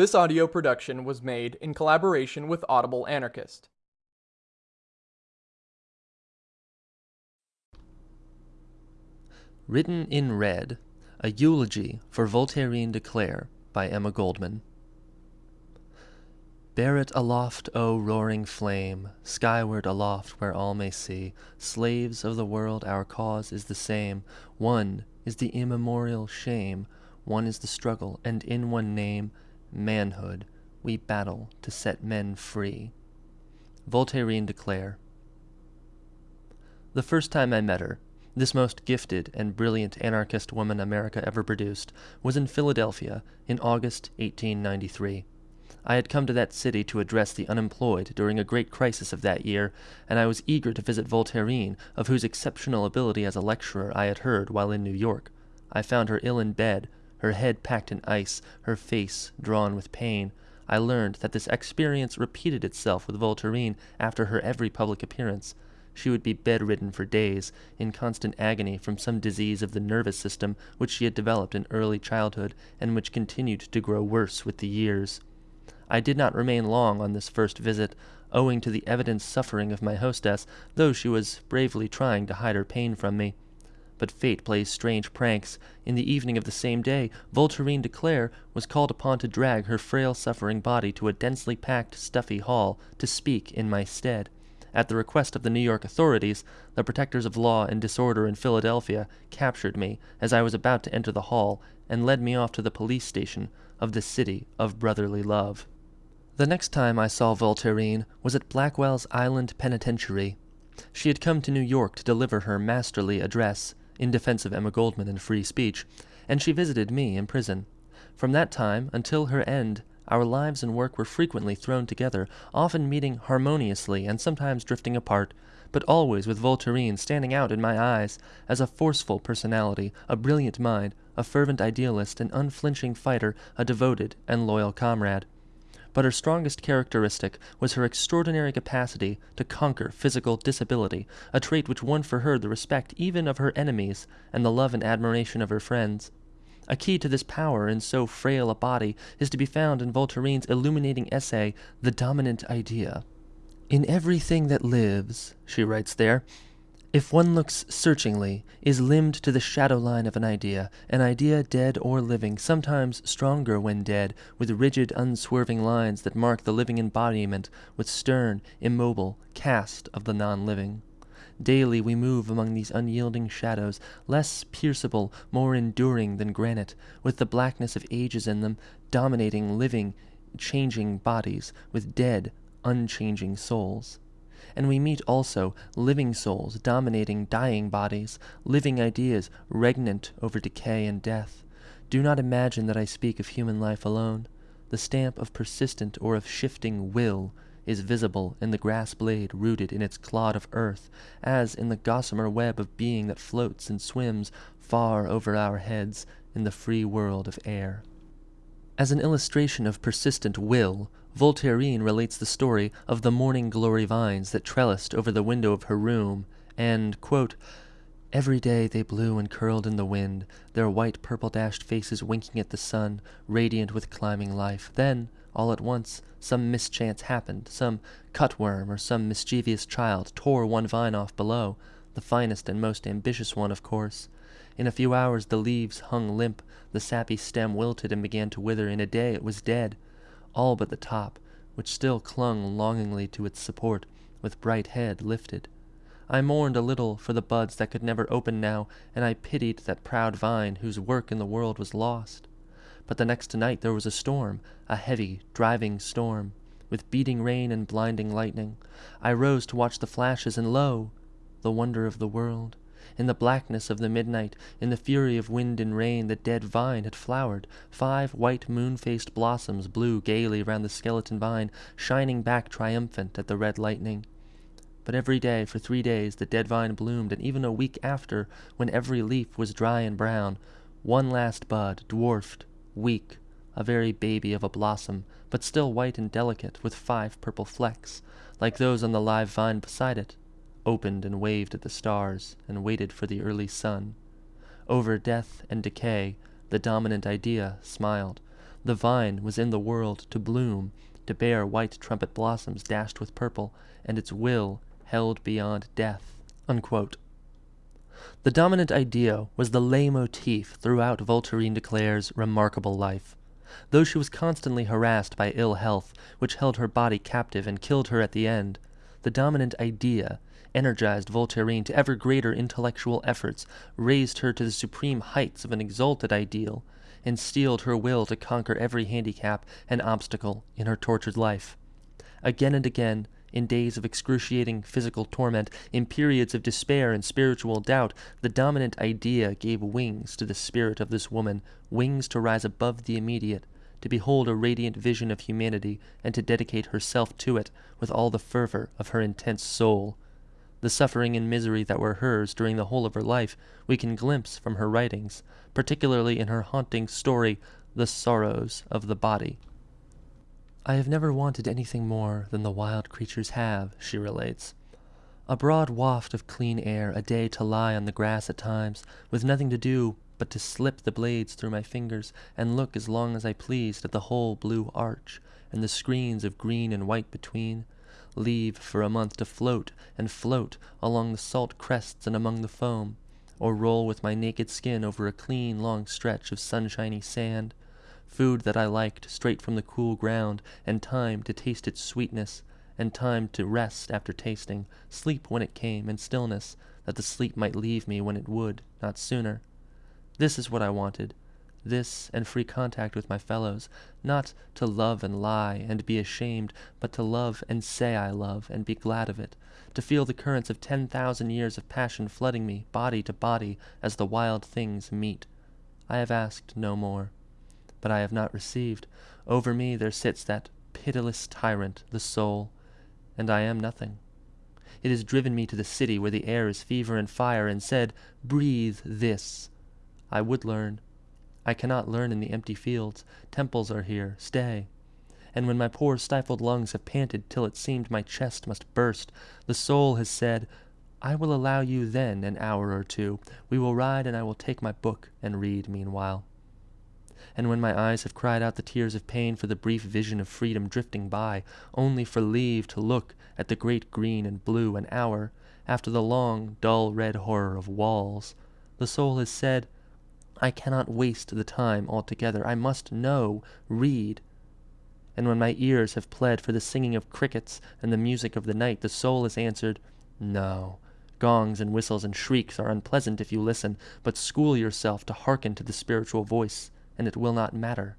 This audio production was made in collaboration with Audible Anarchist. Written in Red, A Eulogy for Voltairine de Cleyre by Emma Goldman. Bear it aloft, O roaring flame, skyward aloft where all may see. Slaves of the world, our cause is the same. One is the immemorial shame, one is the struggle, and in one name, manhood, we battle to set men free. Voltairine de Cleyre. The first time I met her, this most gifted and brilliant anarchist woman America ever produced, was in Philadelphia in August 1893. I had come to that city to address the unemployed during a great crisis of that year, and I was eager to visit Voltairine, of whose exceptional ability as a lecturer I had heard while in New York. I found her ill in bed, her head packed in ice, her face drawn with pain. I learned that this experience repeated itself with Voltairine after her every public appearance. She would be bedridden for days, in constant agony from some disease of the nervous system which she had developed in early childhood and which continued to grow worse with the years. I did not remain long on this first visit, owing to the evident suffering of my hostess, though she was bravely trying to hide her pain from me. But fate plays strange pranks. In the evening of the same day, Voltairine de Cleyre was called upon to drag her frail suffering body to a densely packed, stuffy hall to speak in my stead. At the request of the New York authorities, the protectors of law and disorder in Philadelphia captured me as I was about to enter the hall and led me off to the police station of the city of brotherly love. The next time I saw Voltairine was at Blackwell's Island Penitentiary. She had come to New York to deliver her masterly address in defense of Emma Goldman and free speech, and she visited me in prison. From that time until her end, our lives and work were frequently thrown together, often meeting harmoniously and sometimes drifting apart, but always with Voltairine standing out in my eyes as a forceful personality, a brilliant mind, a fervent idealist, an unflinching fighter, a devoted and loyal comrade but her strongest characteristic was her extraordinary capacity to conquer physical disability, a trait which won for her the respect even of her enemies and the love and admiration of her friends. A key to this power in so frail a body is to be found in Voltairine's illuminating essay, The Dominant Idea. In everything that lives, she writes there, if one looks searchingly, is limned to the shadow line of an idea, an idea dead or living, sometimes stronger when dead, with rigid, unswerving lines that mark the living embodiment, with stern, immobile cast of the non-living. Daily we move among these unyielding shadows, less pierceable, more enduring than granite, with the blackness of ages in them, dominating living, changing bodies, with dead, unchanging souls and we meet also living souls dominating dying bodies, living ideas regnant over decay and death. Do not imagine that I speak of human life alone. The stamp of persistent or of shifting will is visible in the grass blade rooted in its clod of earth, as in the gossamer web of being that floats and swims far over our heads in the free world of air. As an illustration of persistent will, Voltairine relates the story of the morning glory vines that trellised over the window of her room, and, quote, Every day they blew and curled in the wind, their white purple-dashed faces winking at the sun, radiant with climbing life. Then, all at once, some mischance happened. Some cutworm or some mischievous child tore one vine off below, the finest and most ambitious one, of course. In a few hours the leaves hung limp, the sappy stem wilted and began to wither. In a day it was dead all but the top, which still clung longingly to its support, with bright head lifted. I mourned a little for the buds that could never open now, and I pitied that proud vine whose work in the world was lost. But the next night there was a storm, a heavy, driving storm, with beating rain and blinding lightning. I rose to watch the flashes, and lo! the wonder of the world. In the blackness of the midnight, in the fury of wind and rain, the dead vine had flowered. Five white moon-faced blossoms blew gaily round the skeleton vine, shining back triumphant at the red lightning. But every day, for three days, the dead vine bloomed, and even a week after, when every leaf was dry and brown, one last bud, dwarfed, weak, a very baby of a blossom, but still white and delicate, with five purple flecks, like those on the live vine beside it, opened and waved at the stars and waited for the early sun. Over death and decay, the dominant idea smiled. The vine was in the world to bloom, to bear white trumpet blossoms dashed with purple, and its will held beyond death. Unquote. The dominant idea was the leitmotif throughout Voltairine de Cleyre's remarkable life. Though she was constantly harassed by ill health, which held her body captive and killed her at the end, the dominant idea energized Voltairine to ever greater intellectual efforts, raised her to the supreme heights of an exalted ideal, and steeled her will to conquer every handicap and obstacle in her tortured life. Again and again, in days of excruciating physical torment, in periods of despair and spiritual doubt, the dominant idea gave wings to the spirit of this woman, wings to rise above the immediate, to behold a radiant vision of humanity, and to dedicate herself to it with all the fervor of her intense soul. The suffering and misery that were hers during the whole of her life we can glimpse from her writings, particularly in her haunting story, The Sorrows of the Body. I have never wanted anything more than the wild creatures have, she relates. A broad waft of clean air, a day to lie on the grass at times, with nothing to do but to slip the blades through my fingers and look as long as I pleased at the whole blue arch, and the screens of green and white between, leave for a month to float and float along the salt crests and among the foam, or roll with my naked skin over a clean long stretch of sunshiny sand, food that I liked straight from the cool ground, and time to taste its sweetness, and time to rest after tasting, sleep when it came, and stillness, that the sleep might leave me when it would, not sooner. This is what I wanted, this and free contact with my fellows, not to love and lie and be ashamed, but to love and say I love and be glad of it, to feel the currents of ten thousand years of passion flooding me, body to body, as the wild things meet. I have asked no more but I have not received. Over me there sits that pitiless tyrant, the soul, and I am nothing. It has driven me to the city where the air is fever and fire, and said, Breathe this. I would learn. I cannot learn in the empty fields. Temples are here. Stay. And when my poor stifled lungs have panted till it seemed my chest must burst, the soul has said, I will allow you then an hour or two. We will ride, and I will take my book and read meanwhile and when my eyes have cried out the tears of pain for the brief vision of freedom drifting by, only for leave to look at the great green and blue an hour, after the long, dull red horror of walls, the soul has said, I cannot waste the time altogether. I must know, read. And when my ears have pled for the singing of crickets and the music of the night, the soul has answered, No. Gongs and whistles and shrieks are unpleasant if you listen, but school yourself to hearken to the spiritual voice and it will not matter.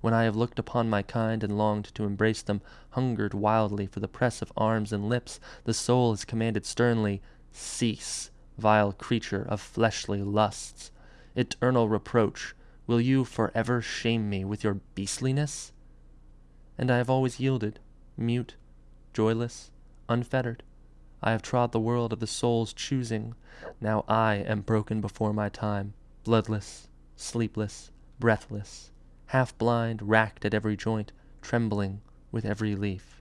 When I have looked upon my kind and longed to embrace them, hungered wildly for the press of arms and lips, the soul has commanded sternly, Cease, vile creature of fleshly lusts. Eternal reproach, will you forever shame me with your beastliness? And I have always yielded, mute, joyless, unfettered. I have trod the world of the soul's choosing. Now I am broken before my time, bloodless, sleepless, breathless, half blind, racked at every joint, trembling with every leaf.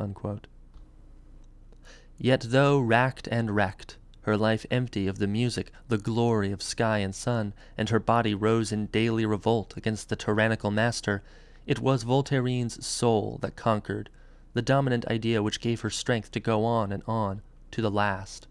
Unquote. Yet though racked and wrecked, her life empty of the music, the glory of sky and sun, and her body rose in daily revolt against the tyrannical master, it was Voltairine's soul that conquered, the dominant idea which gave her strength to go on and on to the last.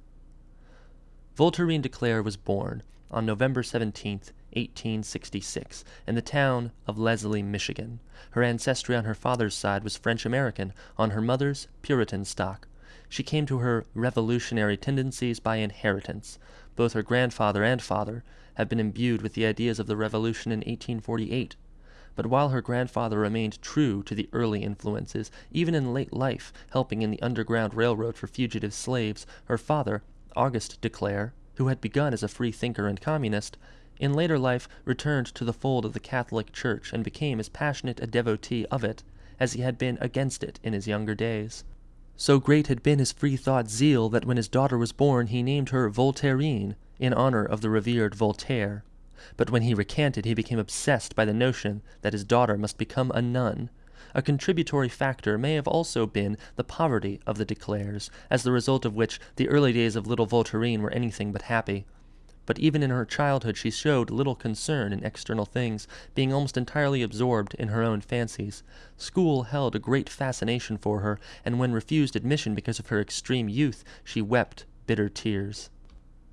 Voltairine de Cleyre was born on November 17th, 1866, in the town of Leslie, Michigan. Her ancestry on her father's side was French American, on her mother's Puritan stock. She came to her revolutionary tendencies by inheritance. Both her grandfather and father had been imbued with the ideas of the Revolution in 1848. But while her grandfather remained true to the early influences, even in late life helping in the Underground Railroad for fugitive slaves, her father, Auguste de Cleyre, who had begun as a free thinker and communist, in later life returned to the fold of the Catholic Church and became as passionate a devotee of it as he had been against it in his younger days. So great had been his free-thought zeal that when his daughter was born he named her Voltairine, in honor of the revered Voltaire. But when he recanted he became obsessed by the notion that his daughter must become a nun. A contributory factor may have also been the poverty of the de Cleyres, as the result of which the early days of little Voltairine were anything but happy. But even in her childhood she showed little concern in external things, being almost entirely absorbed in her own fancies. School held a great fascination for her, and when refused admission because of her extreme youth, she wept bitter tears.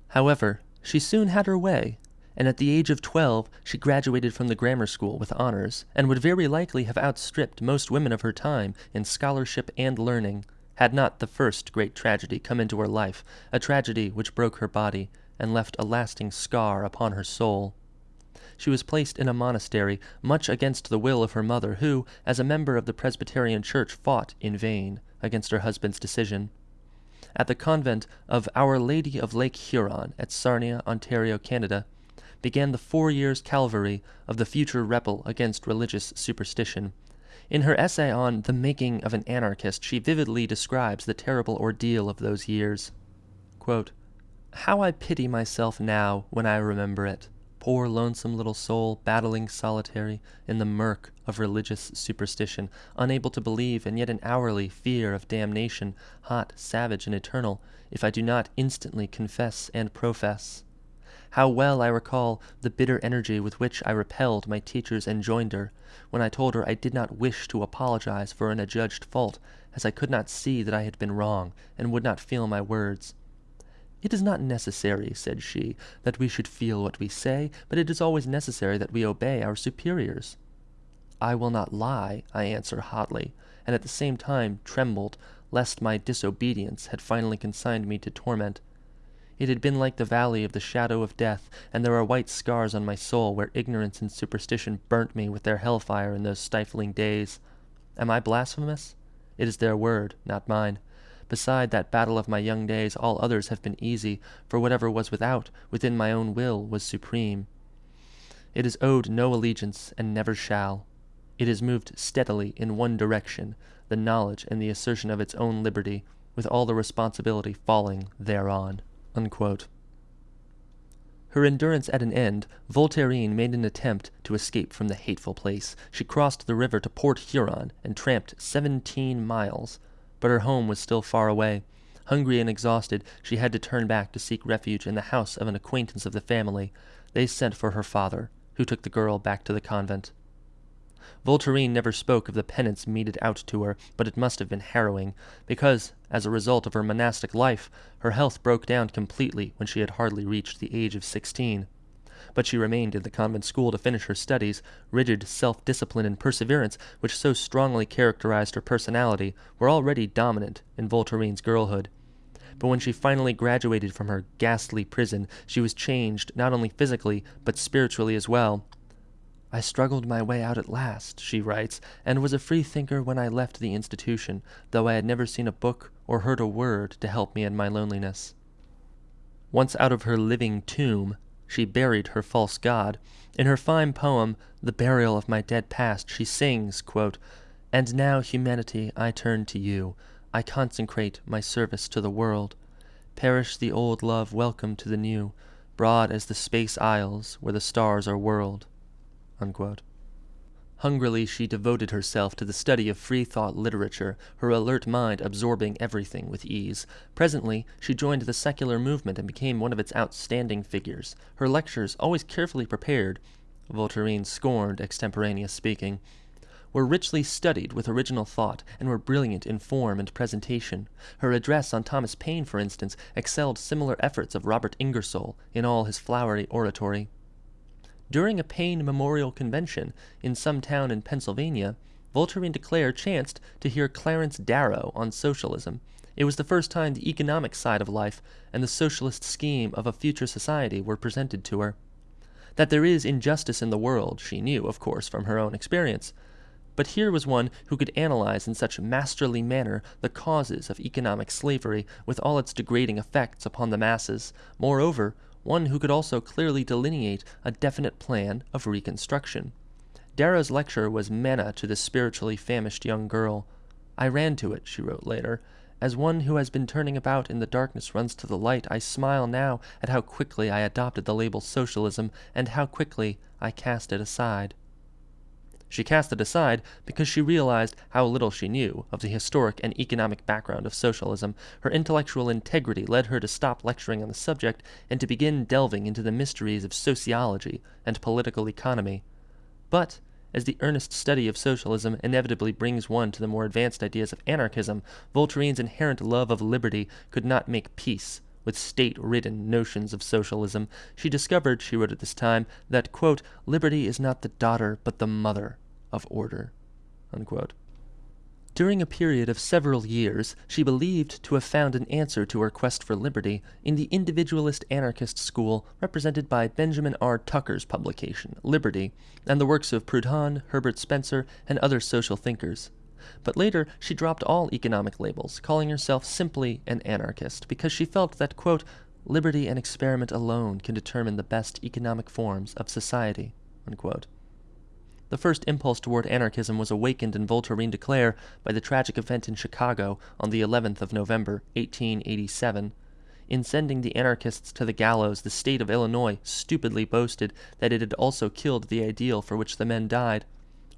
However, she soon had her way, and at the age of twelve she graduated from the grammar school with honors, and would very likely have outstripped most women of her time in scholarship and learning, had not the first great tragedy come into her life, a tragedy which broke her body and left a lasting scar upon her soul. She was placed in a monastery, much against the will of her mother, who, as a member of the Presbyterian Church, fought in vain against her husband's decision. At the convent of Our Lady of Lake Huron at Sarnia, Ontario, Canada, began the four years' calvary of the future rebel against religious superstition. In her essay on The Making of an Anarchist, she vividly describes the terrible ordeal of those years. Quote, How I pity myself now when I remember it, poor lonesome little soul battling solitary in the murk of religious superstition, unable to believe and yet in hourly fear of damnation, hot, savage, and eternal, if I do not instantly confess and profess. How well I recall the bitter energy with which I repelled my teacher's enjoinder, when I told her I did not wish to apologize for an adjudged fault, as I could not see that I had been wrong, and would not feel my words. It is not necessary, said she, that we should feel what we say, but it is always necessary that we obey our superiors. I will not lie, I answered hotly, and at the same time trembled, lest my disobedience had finally consigned me to torment. It had been like the valley of the shadow of death, and there are white scars on my soul where ignorance and superstition burnt me with their hellfire in those stifling days. Am I blasphemous? It is their word, not mine. Beside that battle of my young days, all others have been easy, for whatever was without, within my own will, was supreme. It has owed no allegiance, and never shall. It has moved steadily in one direction, the knowledge and the assertion of its own liberty, with all the responsibility falling thereon. Unquote. Her endurance at an end, Voltairine made an attempt to escape from the hateful place. She crossed the river to Port Huron and tramped seventeen miles, but her home was still far away. Hungry and exhausted, she had to turn back to seek refuge in the house of an acquaintance of the family. They sent for her father, who took the girl back to the convent. Voltairine never spoke of the penance meted out to her, but it must have been harrowing, because, as a result of her monastic life, her health broke down completely when she had hardly reached the age of sixteen. But she remained in the convent school to finish her studies. Rigid self-discipline and perseverance, which so strongly characterized her personality, were already dominant in Voltairine's girlhood. But when she finally graduated from her ghastly prison, she was changed not only physically, but spiritually as well. I struggled my way out at last, she writes, and was a free thinker when I left the institution, though I had never seen a book or heard a word to help me in my loneliness. Once out of her living tomb, she buried her false god. In her fine poem, The Burial of My Dead Past, she sings, quote, And now, humanity, I turn to you. I consecrate my service to the world. Perish the old love, welcome to the new, broad as the space isles where the stars are whirled. Unquote. Hungrily she devoted herself to the study of free-thought literature, her alert mind absorbing everything with ease. Presently, she joined the secular movement and became one of its outstanding figures. Her lectures, always carefully prepared, Voltairine scorned extemporaneous speaking, were richly studied with original thought and were brilliant in form and presentation. Her address on Thomas Paine, for instance, excelled similar efforts of Robert Ingersoll in all his flowery oratory. During a Paine Memorial Convention in some town in Pennsylvania, Voltairine de Cleyre chanced to hear Clarence Darrow on socialism. It was the first time the economic side of life and the socialist scheme of a future society were presented to her. That there is injustice in the world, she knew, of course, from her own experience. But here was one who could analyze in such masterly manner the causes of economic slavery, with all its degrading effects upon the masses. Moreover, one who could also clearly delineate a definite plan of reconstruction. Darrow's lecture was manna to the spiritually famished young girl. I ran to it, she wrote later. As one who has been turning about in the darkness runs to the light, I smile now at how quickly I adopted the label socialism and how quickly I cast it aside. She cast it aside because she realized how little she knew of the historic and economic background of socialism. Her intellectual integrity led her to stop lecturing on the subject and to begin delving into the mysteries of sociology and political economy. But as the earnest study of socialism inevitably brings one to the more advanced ideas of anarchism, Voltaire's inherent love of liberty could not make peace with state-ridden notions of socialism. She discovered, she wrote at this time, that, quote, liberty is not the daughter but the mother of order. Unquote. During a period of several years, she believed to have found an answer to her quest for liberty in the individualist anarchist school represented by Benjamin R. Tucker's publication, Liberty, and the works of Proudhon, Herbert Spencer, and other social thinkers. But later, she dropped all economic labels, calling herself simply an anarchist, because she felt that, quote, liberty and experiment alone can determine the best economic forms of society, unquote. The first impulse toward anarchism was awakened in Voltairine de Cleyre by the tragic event in Chicago on the 11th of November, 1887. In sending the anarchists to the gallows, the state of Illinois stupidly boasted that it had also killed the ideal for which the men died.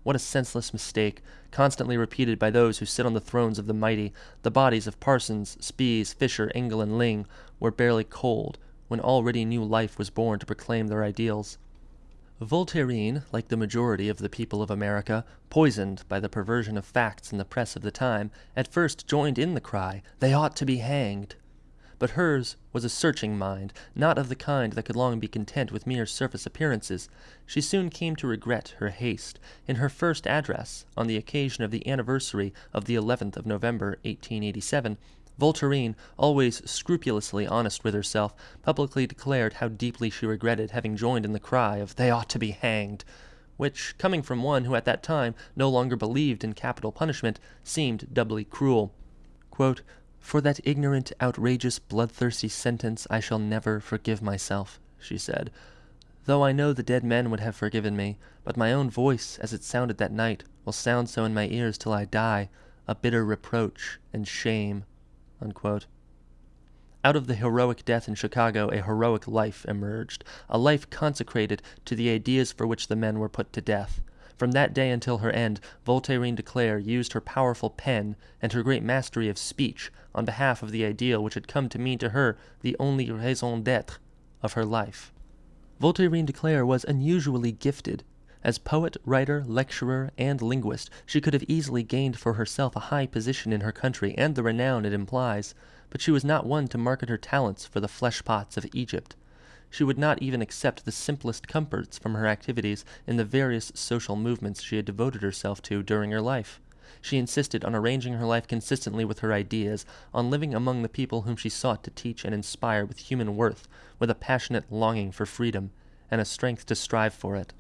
What a senseless mistake, constantly repeated by those who sit on the thrones of the mighty. The bodies of Parsons, Spies, Fischer, Engel, and Lingg were barely cold when already new life was born to proclaim their ideals. Voltairine, like the majority of the people of America, poisoned by the perversion of facts in the press of the time, at first joined in the cry, They ought to be hanged but hers was a searching mind, not of the kind that could long be content with mere surface appearances. She soon came to regret her haste. In her first address, on the occasion of the anniversary of the 11th of November, 1887, Voltairine, always scrupulously honest with herself, publicly declared how deeply she regretted having joined in the cry of "They ought to be hanged," which, coming from one who at that time no longer believed in capital punishment, seemed doubly cruel. Quote, for that ignorant, outrageous, bloodthirsty sentence I shall never forgive myself, she said, though I know the dead men would have forgiven me, but my own voice, as it sounded that night, will sound so in my ears till I die, a bitter reproach and shame. Unquote. Out of the heroic death in Chicago, a heroic life emerged, a life consecrated to the ideas for which the men were put to death. From that day until her end, Voltairine de Cleyre used her powerful pen and her great mastery of speech on behalf of the ideal which had come to mean to her the only raison d'etre of her life. Voltairine de Cleyre was unusually gifted. As poet, writer, lecturer, and linguist, she could have easily gained for herself a high position in her country and the renown it implies, but she was not one to market her talents for the fleshpots of Egypt. She would not even accept the simplest comforts from her activities in the various social movements she had devoted herself to during her life. She insisted on arranging her life consistently with her ideas, on living among the people whom she sought to teach and inspire with human worth, with a passionate longing for freedom, and a strength to strive for it.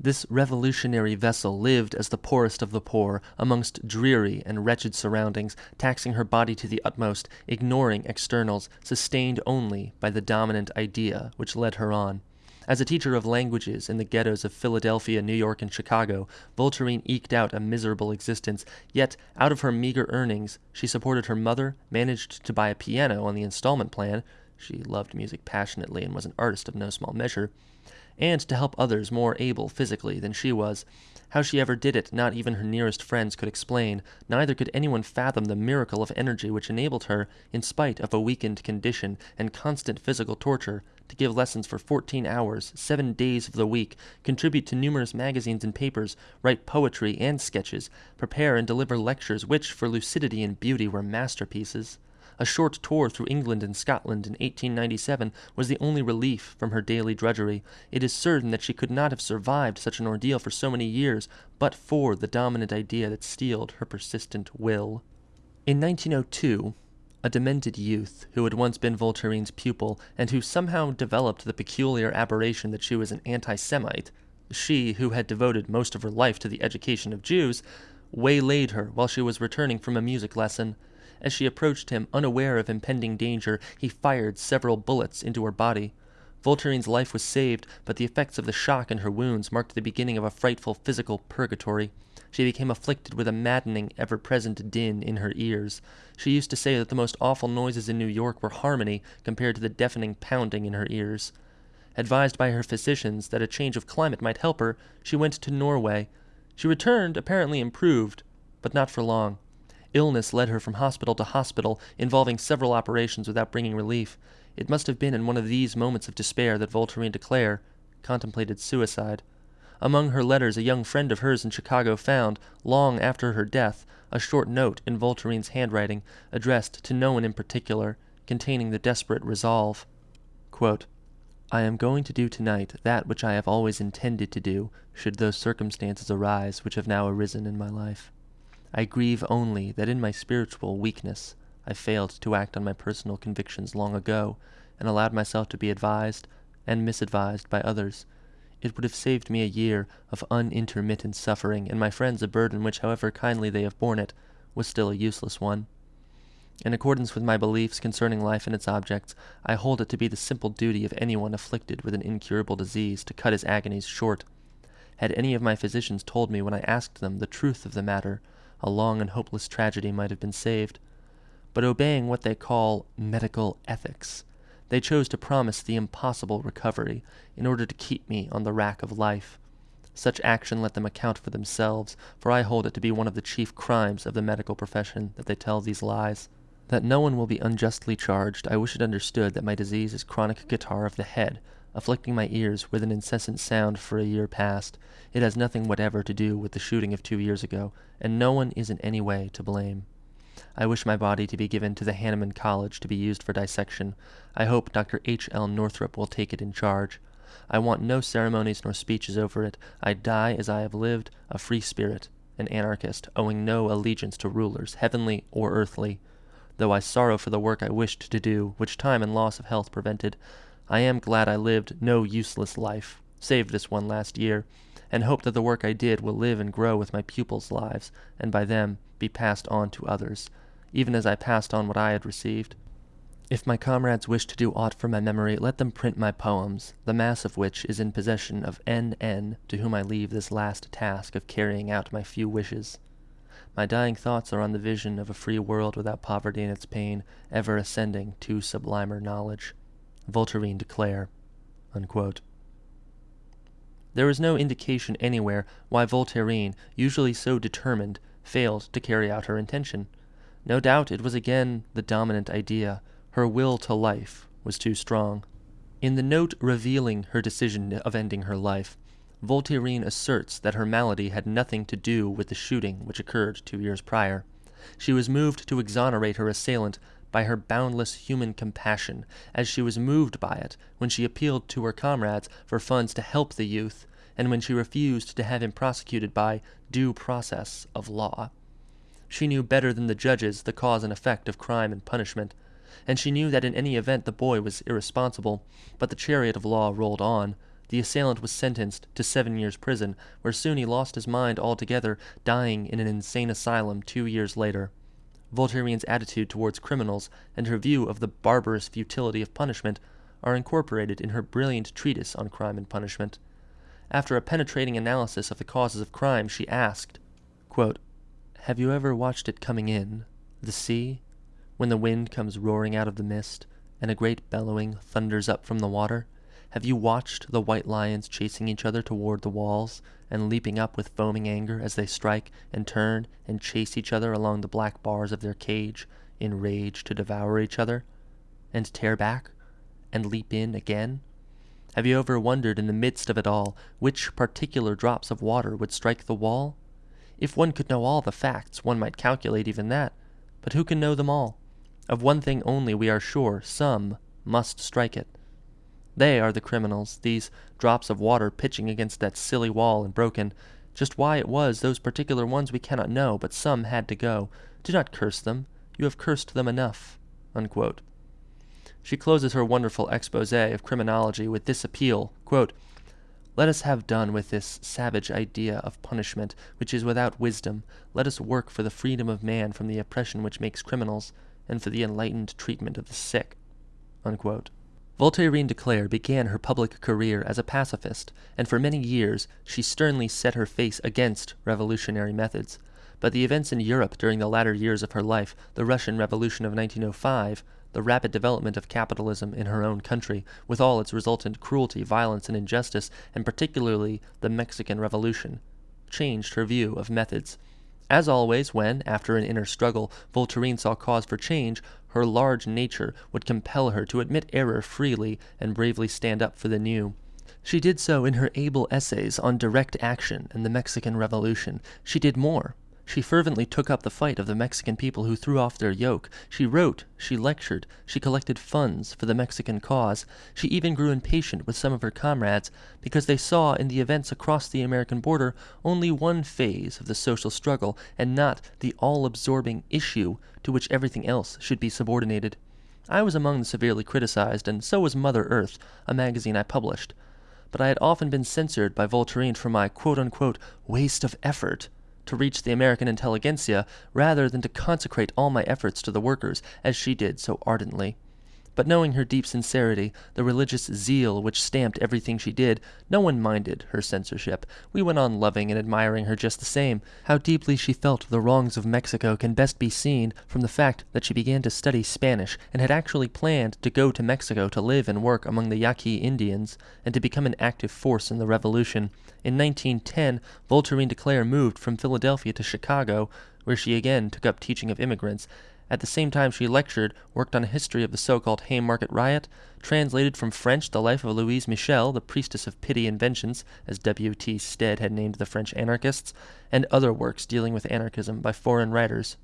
This revolutionary vessel lived as the poorest of the poor, amongst dreary and wretched surroundings, taxing her body to the utmost, ignoring externals, sustained only by the dominant idea which led her on. As a teacher of languages in the ghettos of Philadelphia, New York, and Chicago, Voltairine eked out a miserable existence, yet out of her meager earnings she supported her mother, managed to buy a piano on the installment plan she loved music passionately and was an artist of no small measure and to help others more able physically than she was. How she ever did it, not even her nearest friends could explain, neither could anyone fathom the miracle of energy which enabled her, in spite of a weakened condition and constant physical torture, to give lessons for fourteen hours, seven days of the week, contribute to numerous magazines and papers, write poetry and sketches, prepare and deliver lectures which, for lucidity and beauty, were masterpieces. A short tour through England and Scotland in 1897 was the only relief from her daily drudgery. It is certain that she could not have survived such an ordeal for so many years but for the dominant idea that steeled her persistent will. In 1902, a demented youth who had once been Voltairine's pupil and who somehow developed the peculiar aberration that she was an anti Semite, she who had devoted most of her life to the education of Jews, waylaid her while she was returning from a music lesson. As she approached him, unaware of impending danger, he fired several bullets into her body. Voltairine's life was saved, but the effects of the shock and her wounds marked the beginning of a frightful physical purgatory. She became afflicted with a maddening, ever present din in her ears. She used to say that the most awful noises in New York were harmony compared to the deafening pounding in her ears. Advised by her physicians that a change of climate might help her, she went to Norway. She returned apparently improved, but not for long. Illness led her from hospital to hospital, involving several operations without bringing relief. It must have been in one of these moments of despair that Voltairine de Cleyre contemplated suicide. Among her letters a young friend of hers in Chicago found, long after her death, a short note in Voltairine's handwriting, addressed to no one in particular, containing the desperate resolve quote, I am going to do tonight that which I have always intended to do, should those circumstances arise which have now arisen in my life. I grieve only that in my spiritual weakness I failed to act on my personal convictions long ago, and allowed myself to be advised and misadvised by others. It would have saved me a year of unintermittent suffering, and my friends a burden which, however kindly they have borne it, was still a useless one. In accordance with my beliefs concerning life and its objects, I hold it to be the simple duty of anyone afflicted with an incurable disease to cut his agonies short. Had any of my physicians told me when I asked them the truth of the matter, a long and hopeless tragedy might have been saved. But obeying what they call medical ethics, they chose to promise the impossible recovery in order to keep me on the rack of life. Such action let them account for themselves, for I hold it to be one of the chief crimes of the medical profession that they tell these lies. That no one will be unjustly charged, I wish it understood that my disease is chronic catarrh of the head, afflicting my ears with an incessant sound for a year past. It has nothing whatever to do with the shooting of two years ago, and no one is in any way to blame. I wish my body to be given to the Hahnemann College to be used for dissection. I hope Dr. H. L. Northrup will take it in charge. I want no ceremonies nor speeches over it. I die as I have lived, a free spirit, an anarchist, owing no allegiance to rulers, heavenly or earthly. Though I sorrow for the work I wished to do, which time and loss of health prevented, I am glad I lived no useless life, save this one last year, and hope that the work I did will live and grow with my pupils' lives, and by them be passed on to others, even as I passed on what I had received. If my comrades wish to do aught for my memory, let them print my poems, the mass of which is in possession of N. N., to whom I leave this last task of carrying out my few wishes. My dying thoughts are on the vision of a free world without poverty and its pain, ever ascending to sublimer knowledge. Voltairine de Cleyre. Unquote. There is no indication anywhere why Voltairine, usually so determined, failed to carry out her intention. No doubt it was again the dominant idea. Her will to life was too strong. In the note revealing her decision of ending her life, Voltairine asserts that her malady had nothing to do with the shooting which occurred two years prior. She was moved to exonerate her assailant by her boundless human compassion, as she was moved by it when she appealed to her comrades for funds to help the youth, and when she refused to have him prosecuted by due process of law. She knew better than the judges the cause and effect of crime and punishment, and she knew that in any event the boy was irresponsible, but the chariot of law rolled on. The assailant was sentenced to seven years' prison, where soon he lost his mind altogether, dying in an insane asylum two years later. Voltairine's attitude towards criminals and her view of the barbarous futility of punishment are incorporated in her brilliant treatise on crime and punishment. After a penetrating analysis of the causes of crime, she asked, quote, have you ever watched it coming in, the sea, when the wind comes roaring out of the mist, and a great bellowing thunders up from the water? Have you watched the white lions chasing each other toward the walls, and leaping up with foaming anger as they strike and turn and chase each other along the black bars of their cage, in rage to devour each other, and tear back, and leap in again? Have you ever wondered in the midst of it all which particular drops of water would strike the wall? If one could know all the facts, one might calculate even that. But who can know them all? Of one thing only we are sure, some must strike it. They are the criminals, these drops of water pitching against that silly wall and broken. Just why it was those particular ones we cannot know, but some had to go. Do not curse them. You have cursed them enough. Unquote. She closes her wonderful expose of criminology with this appeal, quote, let us have done with this savage idea of punishment, which is without wisdom. Let us work for the freedom of man from the oppression which makes criminals, and for the enlightened treatment of the sick. Unquote. Voltairine de Cleyre began her public career as a pacifist, and for many years she sternly set her face against revolutionary methods. But the events in Europe during the latter years of her life, the Russian Revolution of 1905, the rapid development of capitalism in her own country, with all its resultant cruelty, violence, and injustice, and particularly the Mexican Revolution, changed her view of methods. As always, when, after an inner struggle, Voltairine saw cause for change, her large nature would compel her to admit error freely and bravely stand up for the new. She did so in her able essays on direct action and the Mexican Revolution. She did more. She fervently took up the fight of the Mexican people who threw off their yoke. She wrote, she lectured, she collected funds for the Mexican cause. She even grew impatient with some of her comrades because they saw in the events across the American border only one phase of the social struggle and not the all-absorbing issue to which everything else should be subordinated. I was among the severely criticized, and so was Mother Earth, a magazine I published. But I had often been censured by Voltairine for my quote-unquote waste of effort to reach the American intelligentsia rather than to consecrate all my efforts to the workers as she did so ardently. But knowing her deep sincerity, the religious zeal which stamped everything she did, no one minded her censorship. We went on loving and admiring her just the same. How deeply she felt the wrongs of Mexico can best be seen from the fact that she began to study Spanish and had actually planned to go to Mexico to live and work among the Yaqui Indians and to become an active force in the revolution. In 1910, Voltairine de Cleyre moved from Philadelphia to Chicago, where she again took up teaching of immigrants, at the same time she lectured, worked on a history of the so-called Haymarket Riot, translated from French the life of Louise Michel, the priestess of pity and vengeance, as W. T. Stead had named the French anarchists, and other works dealing with anarchism by foreign writers.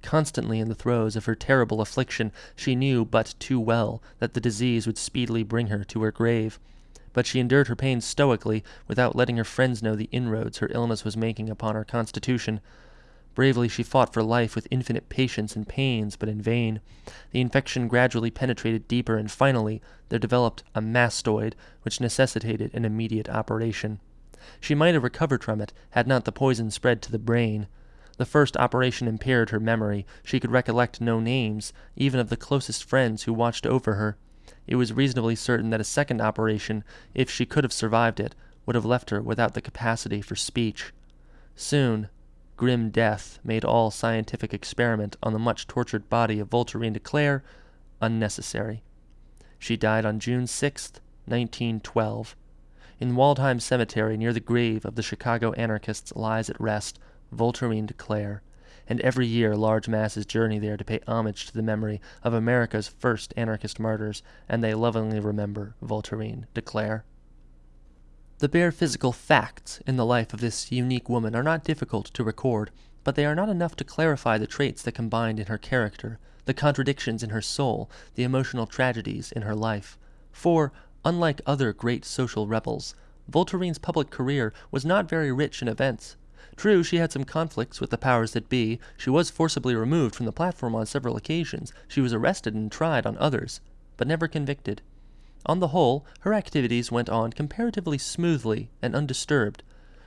Constantly in the throes of her terrible affliction, she knew but too well that the disease would speedily bring her to her grave. But she endured her pain stoically, without letting her friends know the inroads her illness was making upon her constitution. Bravely she fought for life with infinite patience and pains, but in vain. The infection gradually penetrated deeper, and finally there developed a mastoid which necessitated an immediate operation. She might have recovered from it had not the poison spread to the brain. The first operation impaired her memory. She could recollect no names, even of the closest friends who watched over her. It was reasonably certain that a second operation, if she could have survived it, would have left her without the capacity for speech. Soon grim death made all scientific experiment on the much tortured body of Voltairine de Cleyre unnecessary. She died on June 6, 1912. In Waldheim Cemetery near the grave of the Chicago anarchists lies at rest Voltairine de Cleyre, and every year large masses journey there to pay homage to the memory of America's first anarchist martyrs, and they lovingly remember Voltairine de Cleyre. The bare physical facts in the life of this unique woman are not difficult to record, but they are not enough to clarify the traits that combined in her character, the contradictions in her soul, the emotional tragedies in her life. For, unlike other great social rebels, Voltairine's public career was not very rich in events. True, she had some conflicts with the powers that be, she was forcibly removed from the platform on several occasions, she was arrested and tried on others, but never convicted. On the whole, her activities went on comparatively smoothly and undisturbed.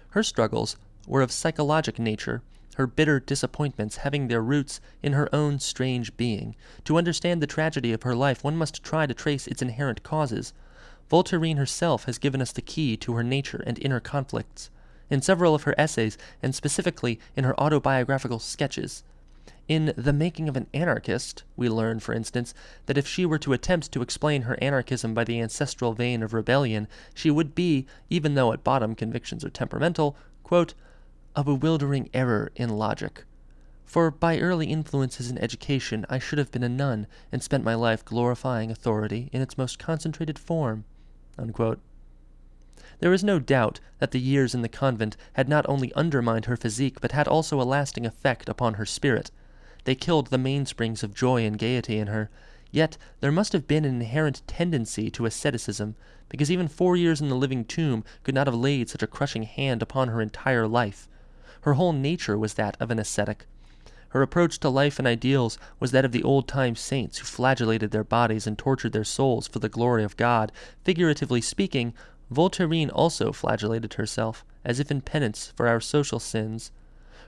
Her struggles were of psychologic nature, her bitter disappointments having their roots in her own strange being. To understand the tragedy of her life one must try to trace its inherent causes. Voltairine herself has given us the key to her nature and inner conflicts. In several of her essays, and specifically in her autobiographical sketches, in The Making of an Anarchist, we learn, for instance, that if she were to attempt to explain her anarchism by the ancestral vein of rebellion, she would be, even though at bottom convictions are temperamental, quote, a bewildering error in logic. For by early influences in education I should have been a nun and spent my life glorifying authority in its most concentrated form. Unquote. There is no doubt that the years in the convent had not only undermined her physique but had also a lasting effect upon her spirit. They killed the mainsprings of joy and gaiety in her. Yet there must have been an inherent tendency to asceticism, because even four years in the living tomb could not have laid such a crushing hand upon her entire life. Her whole nature was that of an ascetic. Her approach to life and ideals was that of the old-time saints who flagellated their bodies and tortured their souls for the glory of God. Figuratively speaking, Voltairine also flagellated herself, as if in penance for our social sins.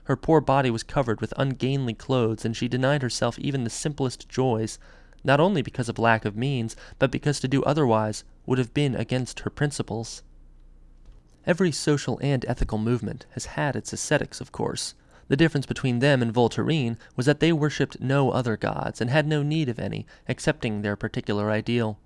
Her poor body was covered with ungainly clothes, and she denied herself even the simplest joys, not only because of lack of means, but because to do otherwise would have been against her principles. Every social and ethical movement has had its ascetics, of course. The difference between them and Voltairine was that they worshipped no other gods, and had no need of any, excepting their particular ideal.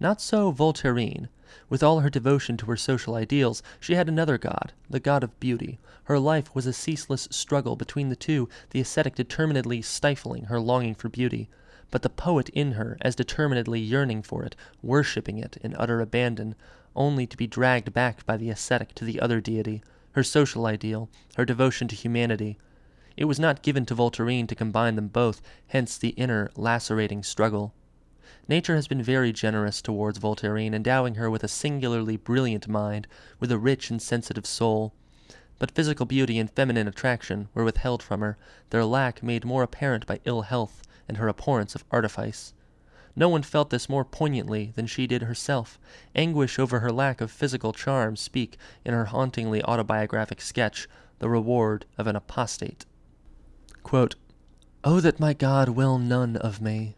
Not so Voltairine. With all her devotion to her social ideals, she had another god, the god of beauty. Her life was a ceaseless struggle between the two, the ascetic determinedly stifling her longing for beauty, but the poet in her as determinedly yearning for it, worshipping it in utter abandon, only to be dragged back by the ascetic to the other deity, her social ideal, her devotion to humanity. It was not given to Voltairine to combine them both, hence the inner, lacerating struggle. Nature has been very generous towards Voltairine, endowing her with a singularly brilliant mind, with a rich and sensitive soul. But physical beauty and feminine attraction were withheld from her, their lack made more apparent by ill health and her abhorrence of artifice. No one felt this more poignantly than she did herself. Anguish over her lack of physical charm speak in her hauntingly autobiographic sketch, The Reward of an Apostate. Quote, oh, that my God will none of me!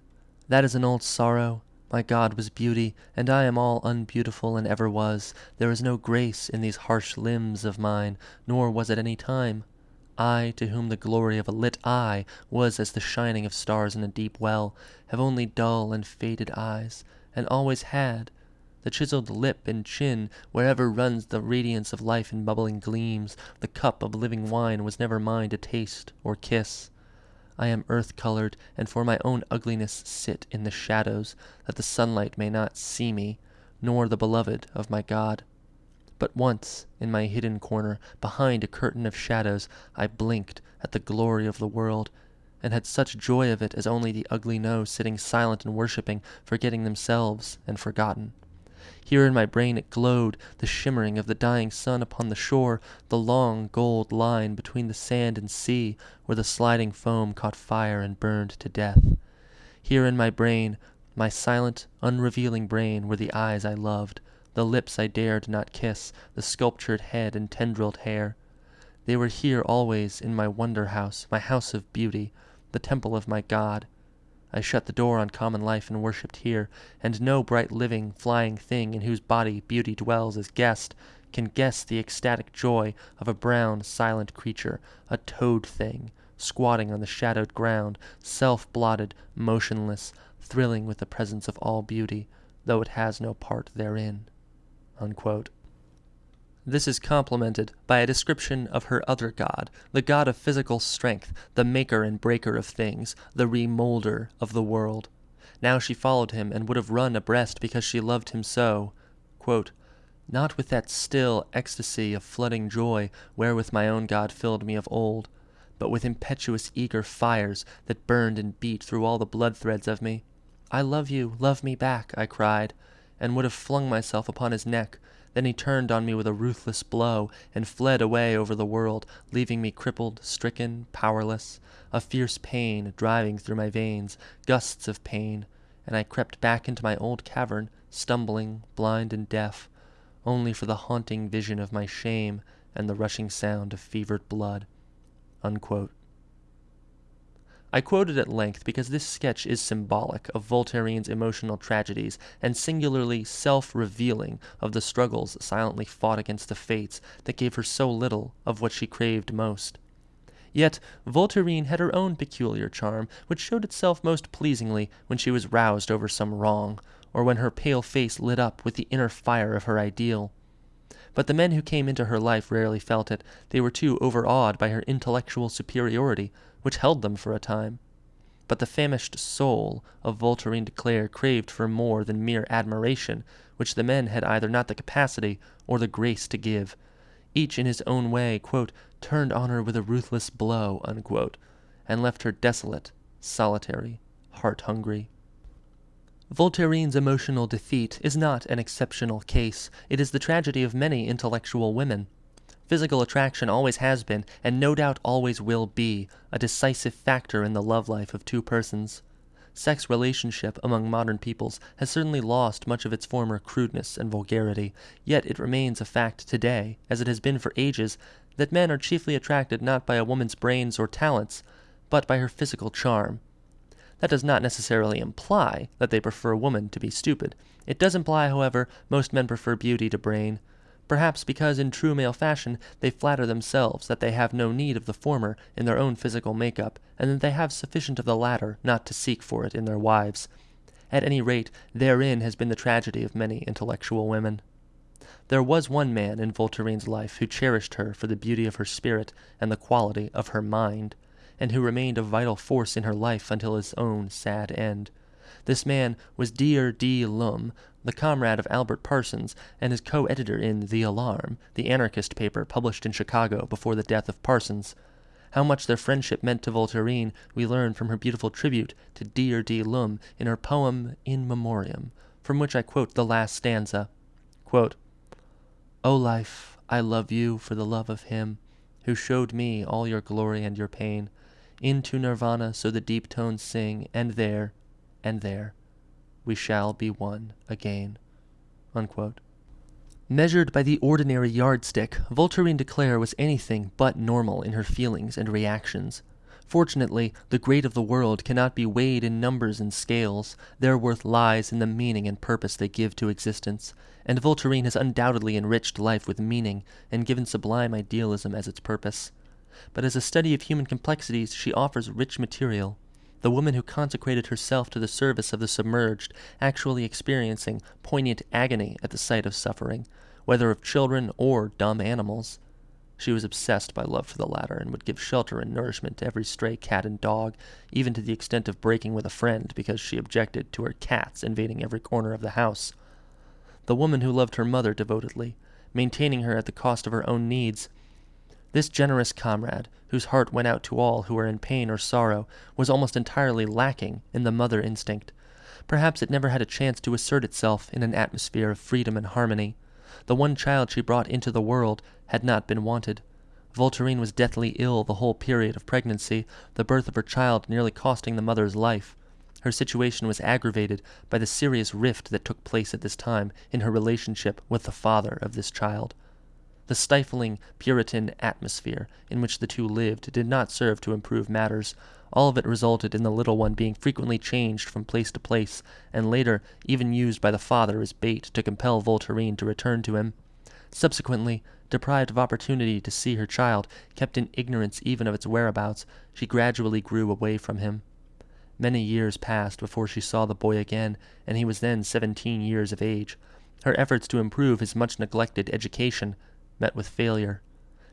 That is an old sorrow. My God was beauty, and I am all unbeautiful and ever was. There is no grace in these harsh limbs of mine, nor was at any time. I, to whom the glory of a lit eye was as the shining of stars in a deep well, have only dull and faded eyes, and always had. The chiseled lip and chin, wherever runs the radiance of life in bubbling gleams, the cup of living wine was never mine to taste or kiss. I am earth colored, and for my own ugliness sit in the shadows, that the sunlight may not see me, nor the beloved of my God. But once, in my hidden corner, behind a curtain of shadows, I blinked at the glory of the world, and had such joy of it as only the ugly know, sitting silent and worshipping, forgetting themselves and forgotten. Here in my brain it glowed, the shimmering of the dying sun upon the shore, the long gold line between the sand and sea, where the sliding foam caught fire and burned to death. Here in my brain, my silent, unrevealing brain, were the eyes I loved, the lips I dared not kiss, the sculptured head and tendrilled hair. They were here always in my wonder house, my house of beauty, the temple of my God. I shut the door on common life and worshipped here, and no bright living, flying thing in whose body beauty dwells as guest can guess the ecstatic joy of a brown, silent creature, a toad thing, squatting on the shadowed ground, self-blotted, motionless, thrilling with the presence of all beauty, though it has no part therein. This is complemented by a description of her other god, the god of physical strength, the maker and breaker of things, the remolder of the world. Now she followed him and would have run abreast because she loved him so. Quote, Not with that still ecstasy of flooding joy wherewith my own God filled me of old, but with impetuous eager fires that burned and beat through all the blood threads of me. I love you, love me back, I cried, and would have flung myself upon his neck, then he turned on me with a ruthless blow and fled away over the world, leaving me crippled, stricken, powerless, a fierce pain driving through my veins, gusts of pain, and I crept back into my old cavern, stumbling, blind and deaf, only for the haunting vision of my shame and the rushing sound of fevered blood. Unquote. I quote it at length because this sketch is symbolic of Voltairine's emotional tragedies and singularly self-revealing of the struggles silently fought against the fates that gave her so little of what she craved most. Yet Voltairine had her own peculiar charm, which showed itself most pleasingly when she was roused over some wrong, or when her pale face lit up with the inner fire of her ideal. But the men who came into her life rarely felt it. They were too overawed by her intellectual superiority, which held them for a time. But the famished soul of Voltairine de Cleyre craved for more than mere admiration, which the men had either not the capacity or the grace to give. Each in his own way, quote, turned on her with a ruthless blow, unquote, and left her desolate, solitary, heart-hungry. Voltairine's emotional defeat is not an exceptional case. It is the tragedy of many intellectual women. Physical attraction always has been, and no doubt always will be, a decisive factor in the love life of two persons. Sex relationship among modern peoples has certainly lost much of its former crudeness and vulgarity, yet it remains a fact today, as it has been for ages, that men are chiefly attracted not by a woman's brains or talents, but by her physical charm. That does not necessarily imply that they prefer woman to be stupid. It does imply, however, most men prefer beauty to brain, perhaps because in true male fashion they flatter themselves that they have no need of the former in their own physical make-up, and that they have sufficient of the latter not to seek for it in their wives. At any rate, therein has been the tragedy of many intellectual women. There was one man in Voltaire's life who cherished her for the beauty of her spirit and the quality of her mind, and who remained a vital force in her life until his own sad end. This man was Dyer D. Lum, the comrade of Albert Parsons and his co-editor in The Alarm, the anarchist paper published in Chicago before the death of Parsons. How much their friendship meant to Voltairine we learn from her beautiful tribute to Dyer D. Lum in her poem In Memoriam, from which I quote the last stanza. Quote, O life, I love you for the love of him who showed me all your glory and your pain. Into nirvana so the deep tones sing, and there, and there, we shall be one again. Unquote. Measured by the ordinary yardstick, Voltairine de Cleyre was anything but normal in her feelings and reactions. Fortunately, the great of the world cannot be weighed in numbers and scales. Their worth lies in the meaning and purpose they give to existence, and Voltairine has undoubtedly enriched life with meaning and given sublime idealism as its purpose. But as a study of human complexities, she offers rich material. The woman who consecrated herself to the service of the submerged, actually experiencing poignant agony at the sight of suffering, whether of children or dumb animals. She was obsessed by love for the latter, and would give shelter and nourishment to every stray cat and dog, even to the extent of breaking with a friend because she objected to her cats invading every corner of the house. The woman who loved her mother devotedly, maintaining her at the cost of her own needs. This generous comrade, whose heart went out to all who were in pain or sorrow, was almost entirely lacking in the mother instinct. Perhaps it never had a chance to assert itself in an atmosphere of freedom and harmony. The one child she brought into the world had not been wanted. Voltairine was deathly ill the whole period of pregnancy, the birth of her child nearly costing the mother's life. Her situation was aggravated by the serious rift that took place at this time in her relationship with the father of this child. The stifling Puritan atmosphere in which the two lived did not serve to improve matters. All of it resulted in the little one being frequently changed from place to place, and later even used by the father as bait to compel Voltairine to return to him. Subsequently, deprived of opportunity to see her child, kept in ignorance even of its whereabouts, she gradually grew away from him. Many years passed before she saw the boy again, and he was then seventeen years of age. Her efforts to improve his much neglected education met with failure.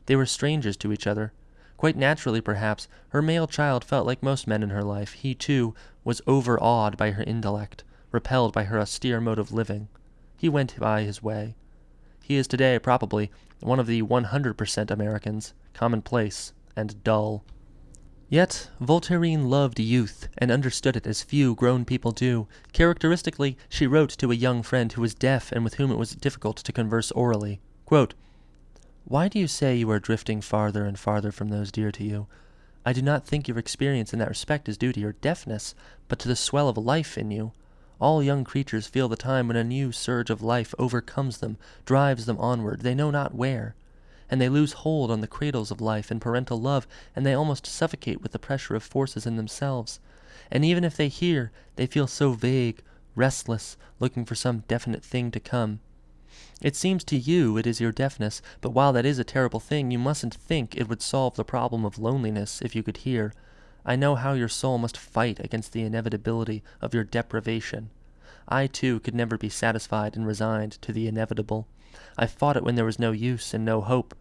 They were strangers to each other. Quite naturally, perhaps, her male child felt like most men in her life. He, too, was overawed by her intellect, repelled by her austere mode of living. He went by his way. He is today, probably, one of the 100% Americans, commonplace and dull. Yet Voltairine loved youth and understood it as few grown people do. Characteristically, she wrote to a young friend who was deaf and with whom it was difficult to converse orally. Quote, Why do you say you are drifting farther and farther from those dear to you? I do not think your experience in that respect is due to your deafness, but to the swell of life in you. All young creatures feel the time when a new surge of life overcomes them, drives them onward, they know not where. And they lose hold on the cradles of life and parental love, and they almost suffocate with the pressure of forces in themselves. And even if they hear, they feel so vague, restless, looking for some definite thing to come. It seems to you it is your deafness, but while that is a terrible thing, you mustn't think it would solve the problem of loneliness if you could hear. I know how your soul must fight against the inevitability of your deprivation. I, too, could never be satisfied and resigned to the inevitable. I fought it when there was no use and no hope.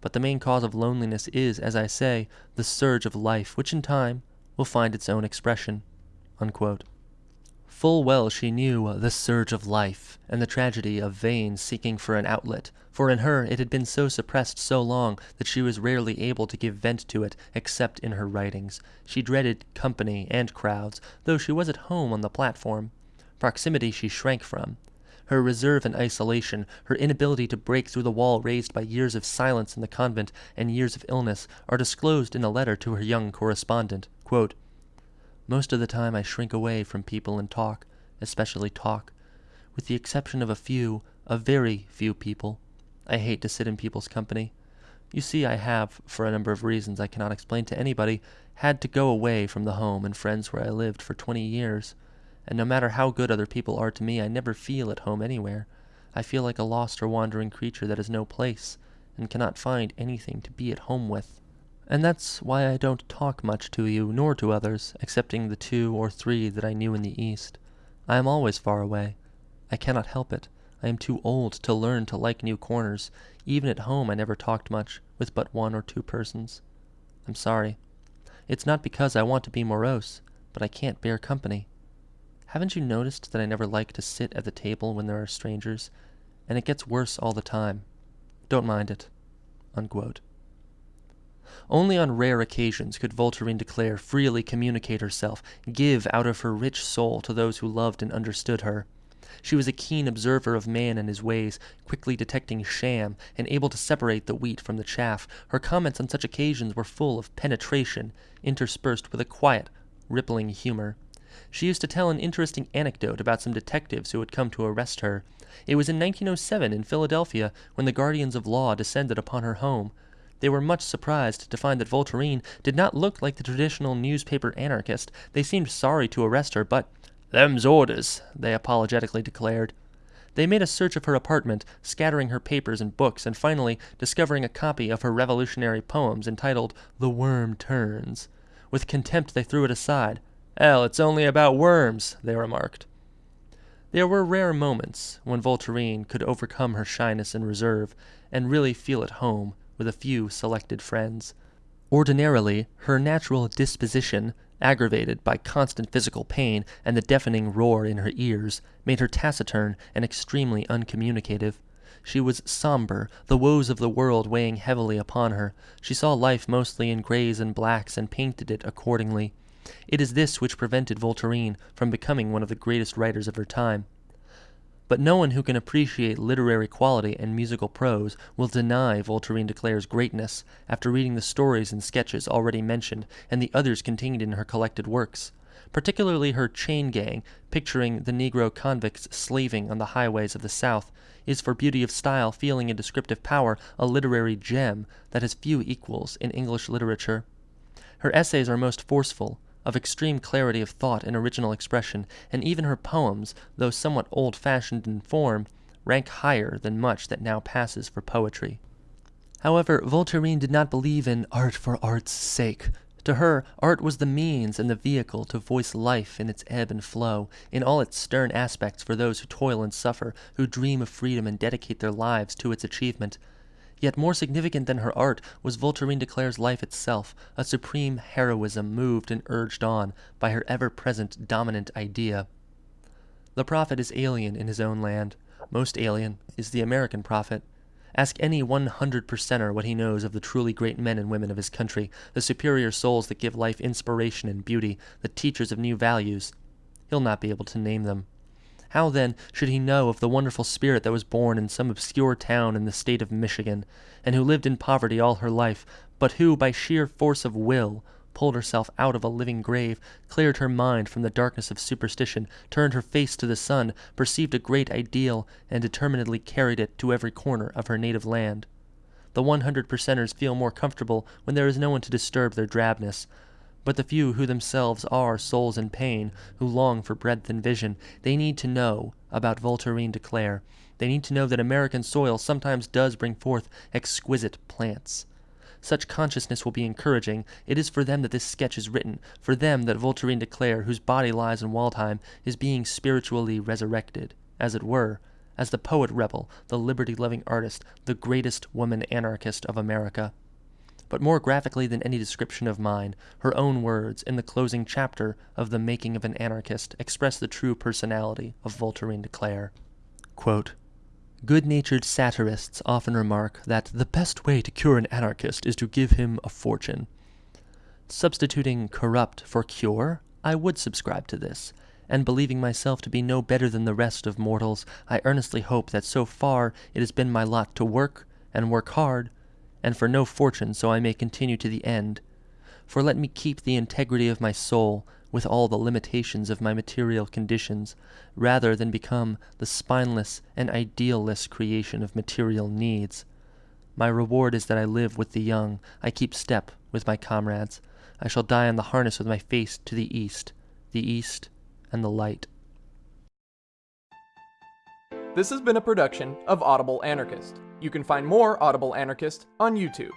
But the main cause of loneliness is, as I say, the surge of life, which in time will find its own expression. Unquote. Full well she knew the surge of life and the tragedy of vain seeking for an outlet, for in her it had been so suppressed so long that she was rarely able to give vent to it except in her writings. She dreaded company and crowds, though she was at home on the platform. Proximity she shrank from. Her reserve and isolation, her inability to break through the wall raised by years of silence in the convent and years of illness, are disclosed in a letter to her young correspondent. Quote, most of the time I shrink away from people and talk, especially talk. With the exception of a few, a very few people, I hate to sit in people's company. You see, I have, for a number of reasons I cannot explain to anybody, had to go away from the home and friends where I lived for twenty years, and no matter how good other people are to me, I never feel at home anywhere. I feel like a lost or wandering creature that has no place, and cannot find anything to be at home with. And that's why I don't talk much to you, nor to others, excepting the two or three that I knew in the East. I am always far away. I cannot help it. I am too old to learn to like new corners. Even at home I never talked much, with but one or two persons. I'm sorry. It's not because I want to be morose, but I can't bear company. Haven't you noticed that I never like to sit at the table when there are strangers? And it gets worse all the time. Don't mind it. Unquote. Only on rare occasions could Voltairine de Cleyre freely communicate herself, give out of her rich soul to those who loved and understood her. She was a keen observer of man and his ways, quickly detecting sham, and able to separate the wheat from the chaff. Her comments on such occasions were full of penetration, interspersed with a quiet, rippling humor. She used to tell an interesting anecdote about some detectives who had come to arrest her. It was in 1907 in Philadelphia when the guardians of law descended upon her home. They were much surprised to find that Voltairine did not look like the traditional newspaper anarchist. They seemed sorry to arrest her, but Them's orders, they apologetically declared. They made a search of her apartment, scattering her papers and books, and finally discovering a copy of her revolutionary poems entitled The Worm Turns. With contempt they threw it aside. Hell, it's only about worms, they remarked. There were rare moments when Voltairine could overcome her shyness and reserve, and really feel at home with a few selected friends. Ordinarily, her natural disposition aggravated by constant physical pain and the deafening roar in her ears, made her taciturn and extremely uncommunicative. She was somber, the woes of the world weighing heavily upon her. She saw life mostly in grays and blacks and painted it accordingly. It is this which prevented Voltairine from becoming one of the greatest writers of her time. But no one who can appreciate literary quality and musical prose will deny Voltairine de Cleyre's greatness after reading the stories and sketches already mentioned and the others contained in her collected works, particularly her Chain Gang, picturing the Negro convicts slaving on the highways of the South, is for beauty of style, feeling, and descriptive power a literary gem that has few equals in English literature. Her essays are most forceful, of extreme clarity of thought and original expression, and even her poems, though somewhat old-fashioned in form, rank higher than much that now passes for poetry. However, Voltairine did not believe in art for art's sake. To her, art was the means and the vehicle to voice life in its ebb and flow, in all its stern aspects for those who toil and suffer, who dream of freedom and dedicate their lives to its achievement. Yet more significant than her art was Voltairine de Cleyre's life itself, a supreme heroism moved and urged on by her ever-present dominant idea. The prophet is alien in his own land. Most alien is the American prophet. Ask any 100 percenter what he knows of the truly great men and women of his country, the superior souls that give life inspiration and beauty, the teachers of new values. He'll not be able to name them. How, then, should he know of the wonderful spirit that was born in some obscure town in the state of Michigan, and who lived in poverty all her life, but who, by sheer force of will, pulled herself out of a living grave, cleared her mind from the darkness of superstition, turned her face to the sun, perceived a great ideal, and determinedly carried it to every corner of her native land? The 100 percenters feel more comfortable when there is no one to disturb their drabness, but the few who themselves are souls in pain, who long for breadth and vision, they need to know about Voltairine de Cleyre. They need to know that American soil sometimes does bring forth exquisite plants. Such consciousness will be encouraging. It is for them that this sketch is written, for them that Voltairine de Cleyre, whose body lies in Waldheim, is being spiritually resurrected, as it were, as the poet rebel, the liberty-loving artist, the greatest woman anarchist of America but more graphically than any description of mine, her own words in the closing chapter of The Making of an Anarchist express the true personality of Voltairine de Cleyre. Quote, Good-natured satirists often remark that the best way to cure an anarchist is to give him a fortune. Substituting corrupt for cure, I would subscribe to this, and believing myself to be no better than the rest of mortals, I earnestly hope that so far it has been my lot to work, and work hard, and for no fortune, so I may continue to the end. For let me keep the integrity of my soul, with all the limitations of my material conditions, rather than become the spineless and idealless creation of material needs. My reward is that I live with the young, I keep step with my comrades. I shall die on the harness with my face to the east, the east and the light. This has been a production of Audible Anarchist. You can find more Audible Anarchist on YouTube.